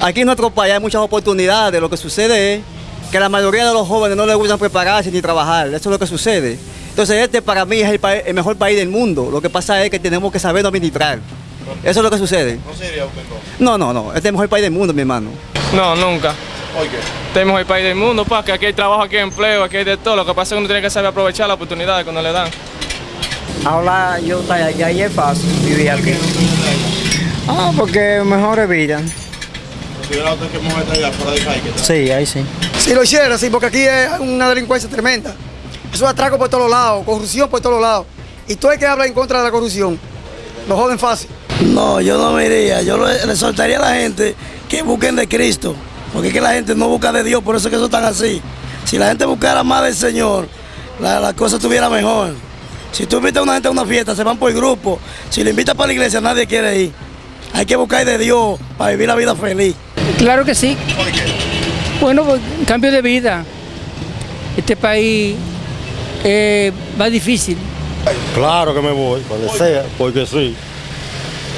Aquí en nuestro país hay muchas oportunidades. Lo que sucede es que la mayoría de los jóvenes no les gustan prepararse ni trabajar. Eso es lo que sucede. Entonces este para mí es el, mejor país del mundo. Lo que pasa es que tenemos que saber administrar. Eso es lo que sucede. ¿No sería usted? No, no, no. Este es el mejor país del mundo, mi hermano. No, nunca. ¿Por qué? Tenemos el país del mundo, pa, que aquí hay trabajo, aquí hay empleo, aquí hay de todo. Lo que pasa es que uno tiene que saber aprovechar las oportunidades cuando le dan. Ahora yo estoy allá y es fácil vivir aquí. Ah, porque mejor vida. ¿Considera usted que mujer allá fuera de país? que está? Sí, ahí sí. Si lo hiciera, sí, porque aquí es una delincuencia tremenda. Eso es atraco por todos lados, corrupción por todos lados. Y todo el que habla en contra de la corrupción, lo joden fácil. No, yo no me iría. Yo le, soltaría a la gente que busquen de Cristo. Porque es que la gente no busca de Dios, por eso es que eso están así. Si la gente buscara más del Señor, la, la cosa estuviera mejor. Si tú invitas a una gente a una fiesta, se van por grupo. Si le invitas para la iglesia, nadie quiere ir. Hay que buscar de Dios para vivir la vida feliz. Claro que sí. Bueno, pues, cambio de vida. Este país eh, va difícil. Claro que me voy, cuando sea, porque sí.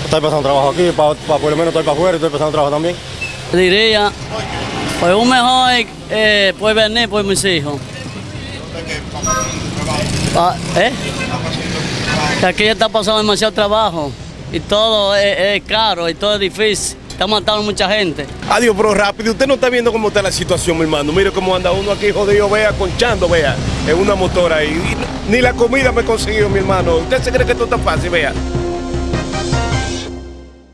Estoy pasando trabajo aquí, pa, pa- por lo menos estoy para afuera y estoy pasando trabajo también. Diría, pues un mejor eh, puede venir por mis hijos. Ah, ¿Eh? Que aquí está pasando demasiado trabajo y todo es, es caro y todo es difícil. Está matando mucha gente. Adiós, pero rápido. Usted no está viendo cómo está la situación, mi hermano. Mire cómo anda uno aquí jodido, vea, conchando, vea, en una motora ahí. Ni la comida me he conseguido, mi hermano. ¿Usted se cree que esto está fácil, vea?